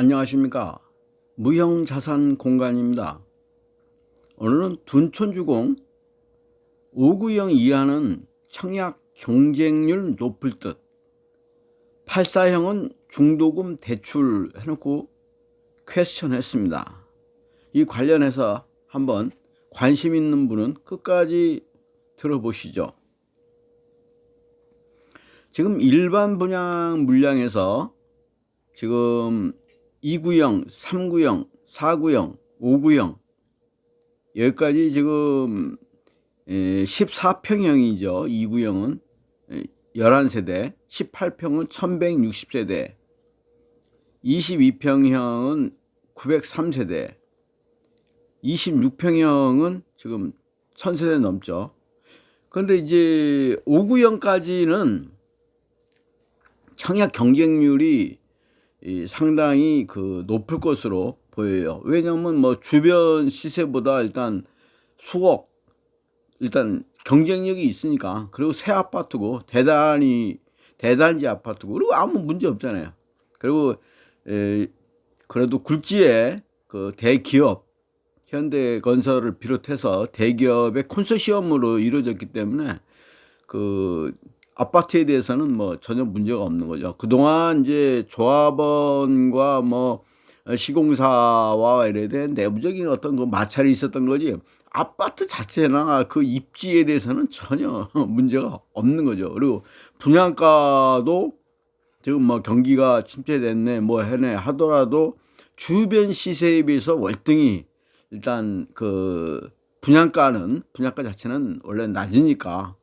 안녕하십니까. 무형자산 공간입니다. 오늘은 둔촌주공 5구형 이하는 청약 경쟁률 높을 듯 84형은 중도금 대출 해놓고 퀘스천 했습니다. 이 관련해서 한번 관심 있는 분은 끝까지 들어보시죠. 지금 일반 분양 물량에서 지금 2구형, 3구형, 4구형, 5구형 여기까지 지금 14평형이죠. 2구형은 11세대, 18평은 1160세대, 22평형은 903세대, 26평형은 지금 1000세대 넘죠. 그런데 이제 5구형까지는 청약 경쟁률이 상당히 그 높을 것으로 보여요. 왜냐하면 뭐 주변 시세보다 일단 수억 일단 경쟁력이 있으니까 그리고 새 아파트고 대단히 대단지 아파트고 그리고 아무 문제 없잖아요. 그리고 에, 그래도 굴지에 그 대기업 현대건설을 비롯해서 대기업의 콘소시엄으로 이루어졌기 때문에 그 아파트에 대해서는 뭐 전혀 문제가 없는 거죠. 그동안 이제 조합원과 뭐 시공사와 이래 된 내부적인 어떤 그 마찰이 있었던 거지 아파트 자체나 그 입지에 대해서는 전혀 문제가 없는 거죠. 그리고 분양가도 지금 뭐 경기가 침체됐네 뭐 해네 하더라도 주변 시세에 비해서 월등히 일단 그 분양가는 분양가 자체는 원래 낮으니까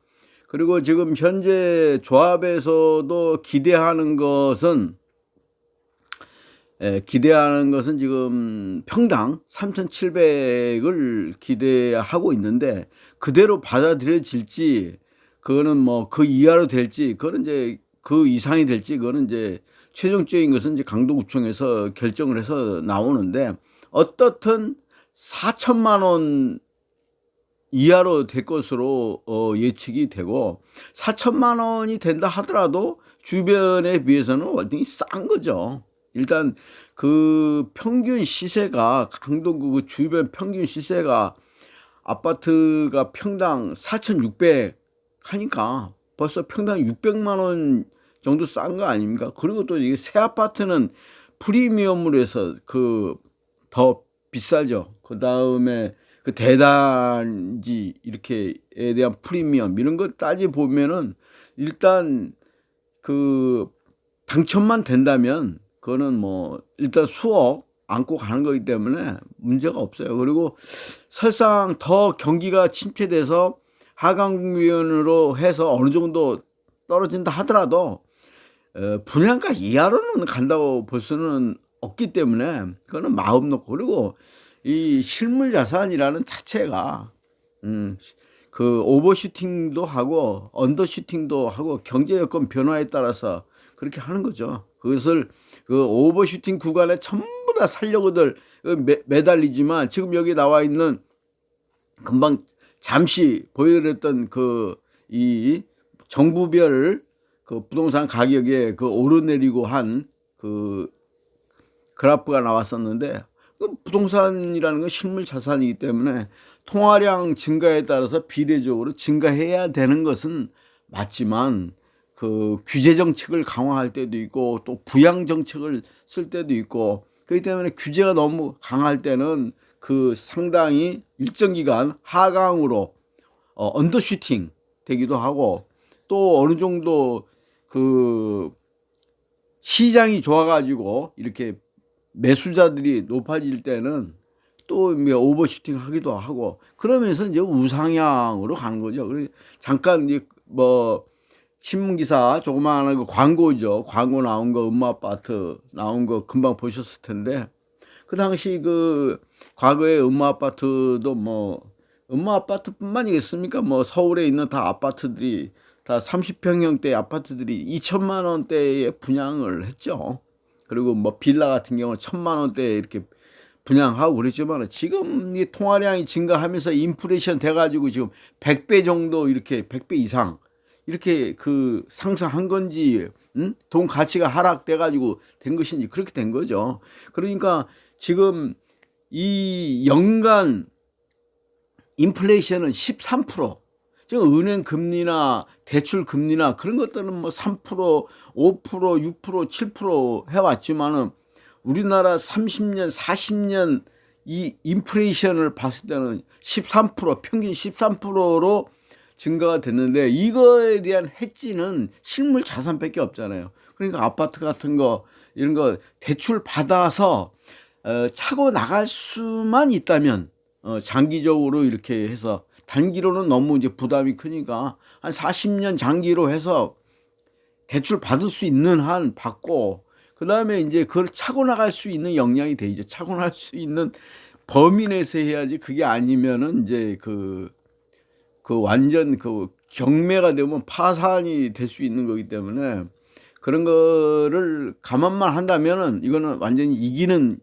그리고 지금 현재 조합에서도 기대하는 것은 에, 기대하는 것은 지금 평당 3,700을 기대하고 있는데 그대로 받아들여질지 그거는 뭐 그 이하로 될지 그거는 이제 그 이상이 될지 그거는 이제 최종적인 것은 이제 강도구청에서 결정을 해서 나오는데 어떻든 4천만 원 이하로 될 것으로 어, 예측이 되고 4천만 원이 된다 하더라도 주변에 비해서는 월등히 싼 거죠. 일단 그 평균 시세가 강동구 그 주변 평균 시세가 아파트가 평당 4,600 하니까 벌써 평당 600만 원 정도 싼 거 아닙니까? 그리고 또 이게 새 아파트는 프리미엄으로 해서 그 더 비싸죠. 그 다음에 그 대단지 이렇게에 대한 프리미엄 이런 거 따지 보면은 일단 그 당첨만 된다면 그거는 뭐 일단 수억 안고 가는 거기 때문에 문제가 없어요. 그리고 설상 더 경기가 침체돼서 하강위원으로 해서 어느 정도 떨어진다 하더라도 어, 분양가 이하로는 간다고 볼 수는 없기 때문에 그거는 마음 놓고 그리고 이 실물 자산이라는 자체가 음, 그 오버슈팅도 하고 언더슈팅도 하고 경제 여건 변화에 따라서 그렇게 하는 거죠. 그것을 그 오버슈팅 구간에 전부 다 살려고들 매, 매달리지만 지금 여기 나와 있는 금방 잠시 보여드렸던 그 이 정부별 그 부동산 가격에 그 오르내리고 한 그 그래프가 나왔었는데 그 부동산이라는 건 실물 자산이기 때문에 통화량 증가에 따라서 비례적으로 증가해야 되는 것은 맞지만 그 규제 정책을 강화할 때도 있고 또 부양 정책을 쓸 때도 있고 그렇기 때문에 규제가 너무 강할 때는 그 상당히 일정 기간 하강으로 어, 언더슈팅 되기도 하고 또 어느 정도 그 시장이 좋아가지고 이렇게 매수자들이 높아질 때는 또 오버슈팅 하기도 하고 그러면서 이제 우상향으로 가는 거죠. 잠깐 이제 뭐 신문기사 조그마한 그 광고죠. 광고 나온 거 음마 아파트 나온 거 금방 보셨을 텐데 그 당시 그 과거에 음마 아파트도 뭐 음마 아파트뿐만이겠습니까? 뭐 서울에 있는 다 아파트들이 다 30평형대 아파트들이 2천만 원대에 분양을 했죠. 그리고 뭐 빌라 같은 경우는 천만 원대 이렇게 분양하고 그랬지만 지금 이 통화량이 증가하면서 인플레이션 돼가지고 지금 100배 정도 이렇게 100배 이상 이렇게 그 상승한 건지 음? 돈 가치가 하락돼 가지고 된 것인지 그렇게 된 거죠. 그러니까 지금 이 연간 인플레이션은 13% 지금 은행 금리나 대출 금리나 그런 것들은 뭐 3%, 5%, 6%, 7% 해왔지만은 우리나라 30년, 40년 이 인플레이션을 봤을 때는 13% 평균 13%로 증가가 됐는데 이거에 대한 해지는 실물 자산밖에 없잖아요. 그러니까 아파트 같은 거 이런 거 대출 받아서 어, 차고 나갈 수만 있다면 어, 장기적으로 이렇게 해서 단기로는 너무 이제 부담이 크니까 한 40년 장기로 해서 대출 받을 수 있는 한 받고 그 다음에 이제 그걸 차고 나갈 수 있는 역량이 되죠. 차고 나갈 수 있는 범위 내에서 해야지 그게 아니면은 이제 그, 그 완전 그 경매가 되면 파산이 될 수 있는 거기 때문에 그런 거를 감안만 한다면은 이거는 완전히 이기는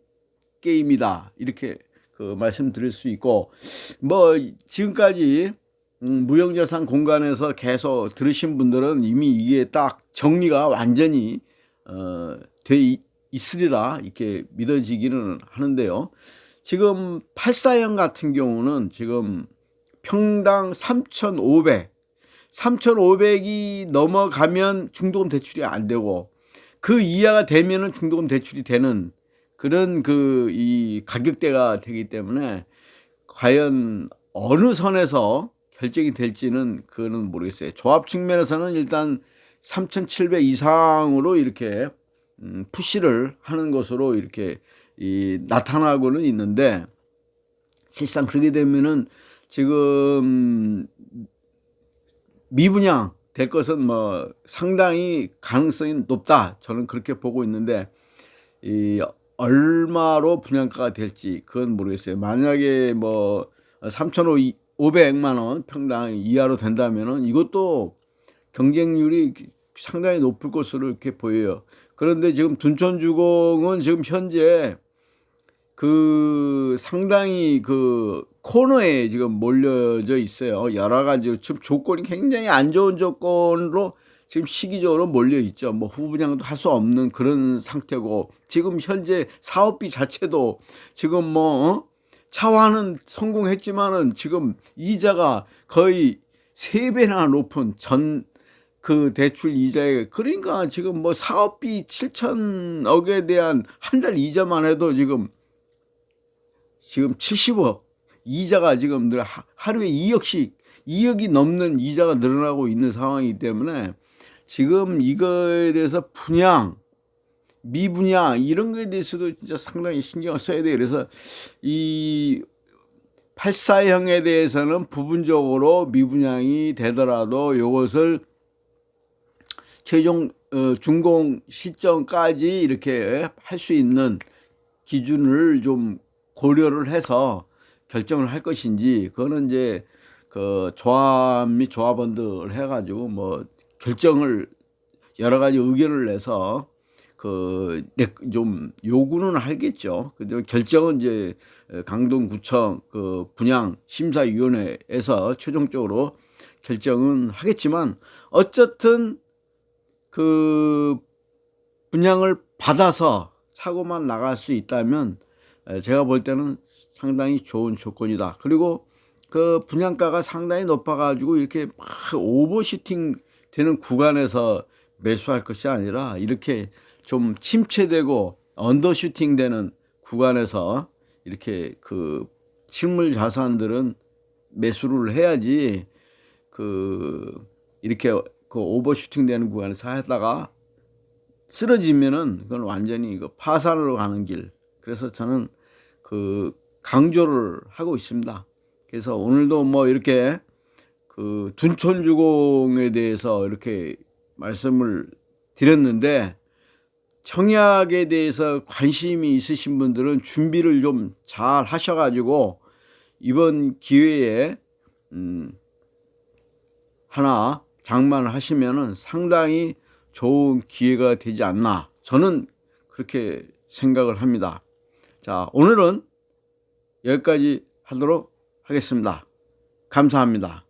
게임이다. 이렇게 그 말씀드릴 수 있고 뭐 지금까지 음, 무형자산 공간에서 계속 들으신 분들은 이미 이게 딱 정리가 완전히 어, 돼 있으리라 이렇게 믿어지기는 하는데요. 지금 84형 같은 경우는 지금 평당 3,500, 3,500이 넘어가면 중도금 대출이 안 되고 그 이하가 되면은 중도금 대출이 되는 그런 그 이 가격대가 되기 때문에 과연 어느 선에서 결정이 될지는 그거는 모르겠어요. 조합 측면에서는 일단 3,700 이상으로 이렇게 음, 푸시를 하는 것으로 이렇게 이 나타나고는 있는데 실상 그렇게 되면은 지금 미분양 될 것은 뭐 상당히 가능성이 높다. 저는 그렇게 보고 있는데 이 얼마로 분양가가 될지 그건 모르겠어요. 만약에 뭐 3,500만 원 평당 이하로 된다면은 이것도 경쟁률이 상당히 높을 것으로 이렇게 보여요. 그런데 지금 둔촌주공은 지금 현재 그 상당히 그 코너에 지금 몰려져 있어요. 여러 가지 지금 조건이 굉장히 안 좋은 조건으로 지금 시기적으로 몰려 있죠. 뭐 후분양도 할 수 없는 그런 상태고 지금 현재 사업비 자체도 지금 뭐 어? 차화는 성공했지만은 지금 이자가 거의 세 배나 높은 전 그 대출 이자에 그러니까 지금 뭐 사업비 7천억에 대한 한 달 이자만 해도 지금 지금 70억 이자가 지금 늘 하루에 2억씩 2억이 넘는 이자가 늘어나고 있는 상황이기 때문에 지금 이거에 대해서 분양, 미분양 이런 거에 대해서도 진짜 상당히 신경을 써야 돼요. 그래서 이 84형에 대해서는 부분적으로 미분양이 되더라도 이것을 최종 어, 준공 시점까지 이렇게 할 수 있는 기준을 좀 고려를 해서 결정을 할 것인지 그거는 이제 그 조합 및 조합원들 해가지고 뭐 결정을 여러 가지 의견을 내서 그 좀 요구는 하겠죠. 근데 결정은 이제 강동구청 그 분양 심사위원회에서 최종적으로 결정은 하겠지만 어쨌든 그 분양을 받아서 차고만 나갈 수 있다면 제가 볼 때는 상당히 좋은 조건이다. 그리고 그 분양가가 상당히 높아가지고 이렇게 막 오버슈팅 되는 구간에서 매수할 것이 아니라 이렇게 좀 침체되고 언더슈팅 되는 구간에서 이렇게 그 실물 자산들은 매수를 해야지 그 이렇게 그 오버슈팅 되는 구간에서 하다가 쓰러지면은 그건 완전히 그 파산으로 가는 길. 그래서 저는 그 강조를 하고 있습니다. 그래서 오늘도 뭐 이렇게 그 둔촌주공에 대해서 이렇게 말씀을 드렸는데 청약에 대해서 관심이 있으신 분들은 준비를 좀 잘 하셔가지고 이번 기회에 음 하나 장만을 하시면은 상당히 좋은 기회가 되지 않나 저는 그렇게 생각을 합니다. 자 오늘은 여기까지 하도록 하겠습니다. 감사합니다.